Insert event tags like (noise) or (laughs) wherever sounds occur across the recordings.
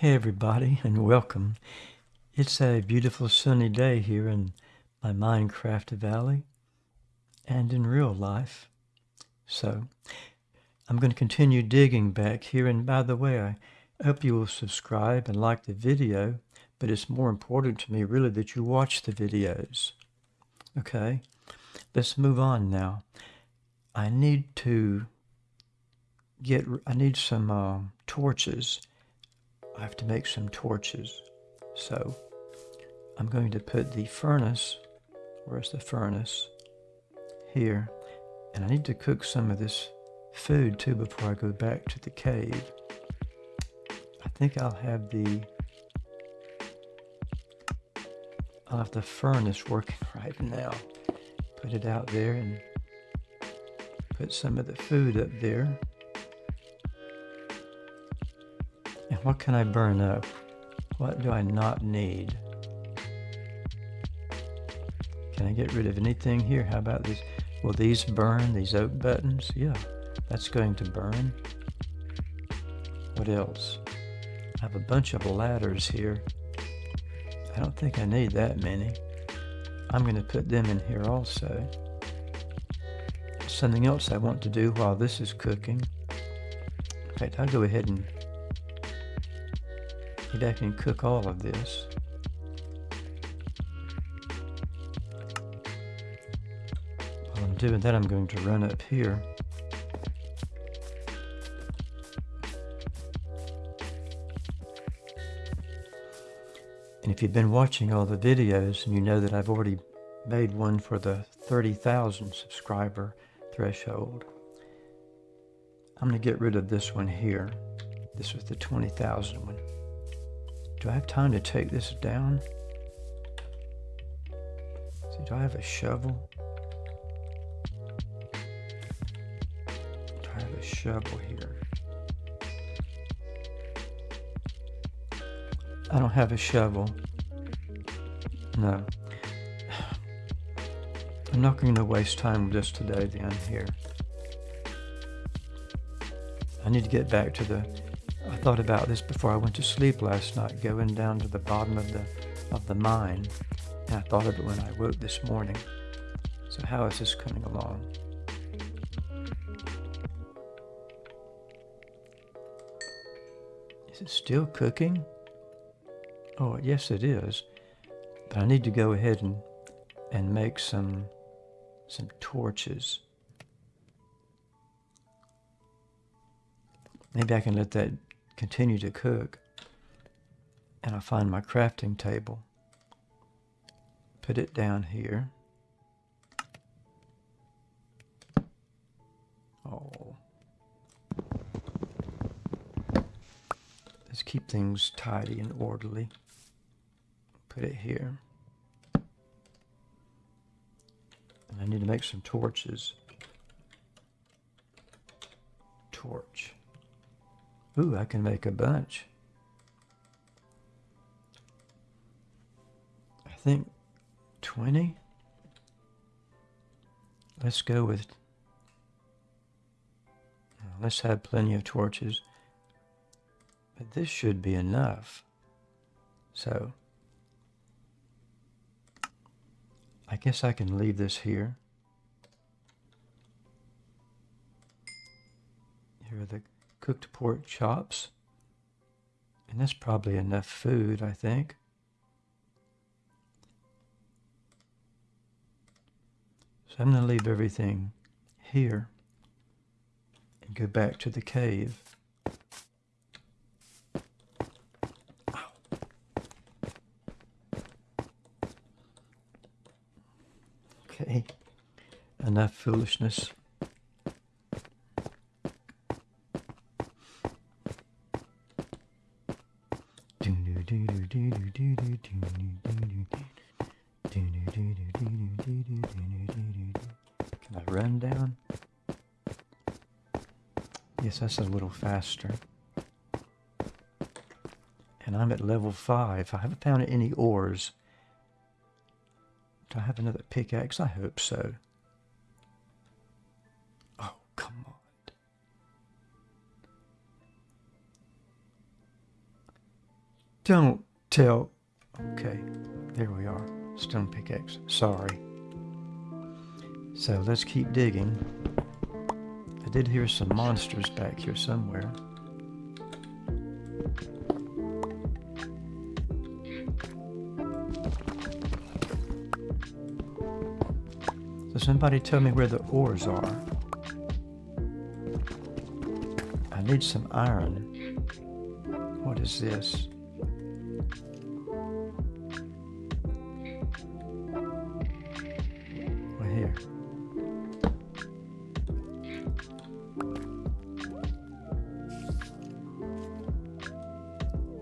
Hey, everybody, and welcome. It's a beautiful sunny day here in my Minecraft Valley and in real life. So, I'm going to continue digging back here. And by the way, I hope you will subscribe and like the video, but it's more important to me really that you watch the videos. Okay, let's move on now. I need to get, I need some uh, torches I have to make some torches. So I'm going to put the furnace, where's the furnace? Here. And I need to cook some of this food too before I go back to the cave. I think I'll have the I'll have the furnace working (laughs) right now. Put it out there and put some of the food up there. What can I burn up? What do I not need? Can I get rid of anything here? How about these? Will these burn? These oak buttons? Yeah, that's going to burn. What else? I have a bunch of ladders here. I don't think I need that many. I'm going to put them in here also. Something else I want to do while this is cooking. In fact, I'll go ahead and I can cook all of this. While I'm doing that, I'm going to run up here. And if you've been watching all the videos and you know that I've already made one for the 30,000 subscriber threshold, I'm going to get rid of this one here. This was the 20,000 one. Do I have time to take this down? See, do I have a shovel? Do I have a shovel here? I don't have a shovel. No. (sighs) I'm not going to waste time with this today then here. I need to get back to the thought about this before I went to sleep last night, going down to the bottom of the of the mine. And I thought of it when I woke this morning. So how is this coming along? Is it still cooking? Oh, yes it is. But I need to go ahead and, and make some, some torches. Maybe I can let that continue to cook. And I find my crafting table. Put it down here. Oh. Let's keep things tidy and orderly. Put it here. And I need to make some torches. Ooh, I can make a bunch. I think 20. Let's go with, let's have plenty of torches. But this should be enough. So, I guess I can leave this here. Here are the cooked pork chops. And that's probably enough food, I think. So I'm going to leave everything here and go back to the cave. Okay, enough foolishness. That's a little faster. And I'm at level 5. I haven't found any ores. Do I have another pickaxe? I hope so. Oh, come on. Don't tell. Okay, there we are. Stone pickaxe. Sorry. So let's keep digging. I did hear some monsters back here somewhere. So somebody tell me where the ores are. I need some iron. What is this?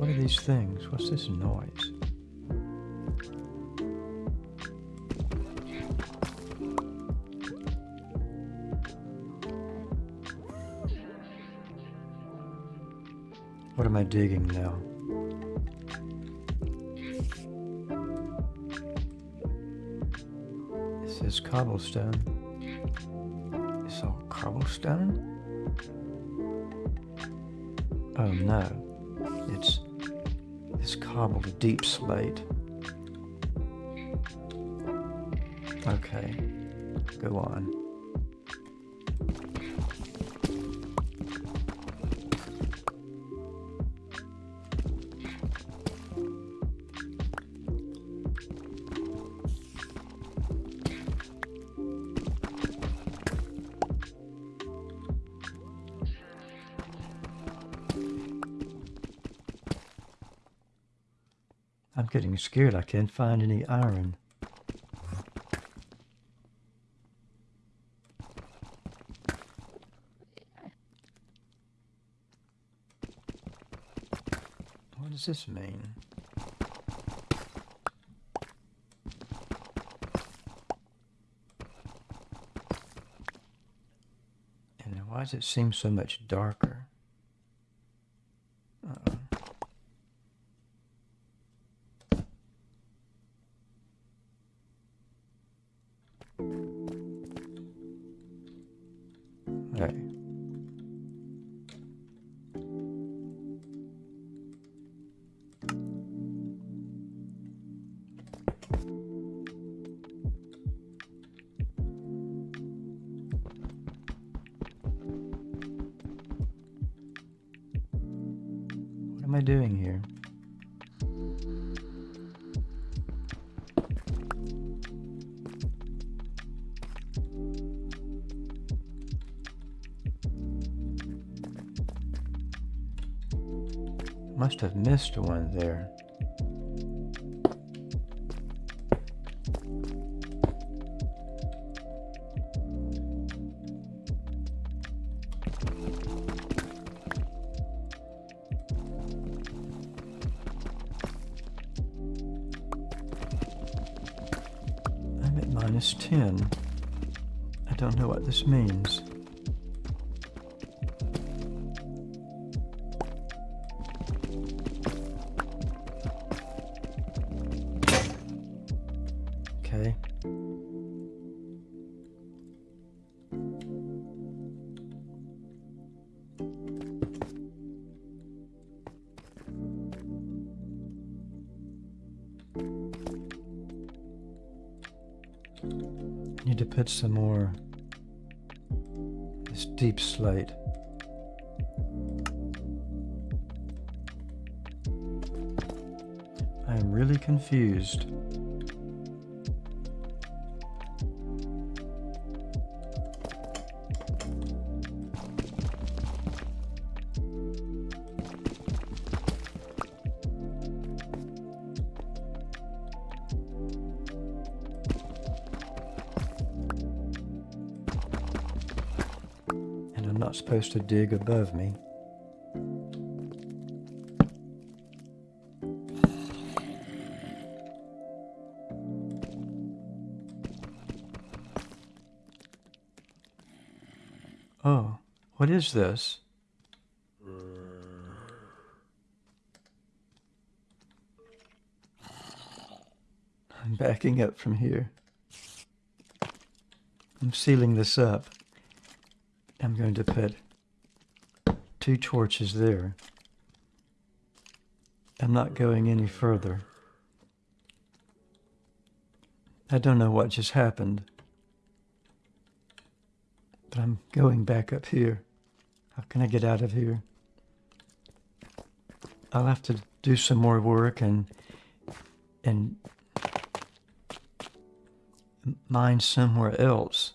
What are these things? What's this noise? What am I digging now? This is cobblestone. It's all cobblestone? Oh no. It's it's cobbled deepslate. Okay. Go on. Getting scared. I can't find any iron. What does this mean? And why does it seem so much darker? Am I doing here? Must have missed one there. Minus 10. I don't know what this means. Okay. Put some more this deepslate. I am really confused. Not supposed to dig above me. Oh, what is this? I'm backing up from here. I'm sealing this up. I'm going to put two torches there. I'm not going any further. I don't know what just happened, but I'm going back up here. How can I get out of here? I'll have to do some more work and and mine somewhere else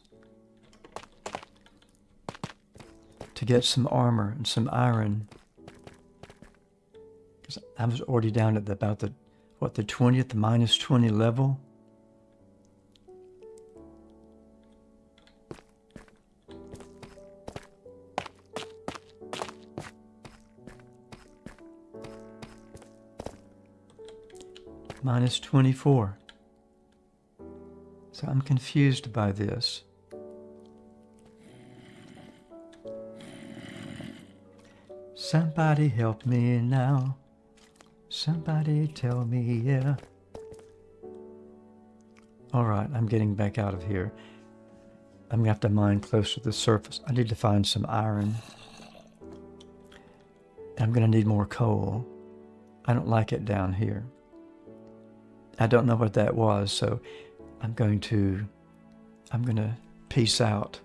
get some armor and some iron. Because I was already down at the, about the, what, the 20th, minus 20 level. Minus 24. So I'm confused by this. Somebody help me now. Somebody tell me, yeah. All right, I'm getting back out of here. I'm gonna have to mine close to the surface. I need to find some iron. I'm gonna need more coal. I don't like it down here. I don't know what that was, so I'm going to, I'm going to peace out.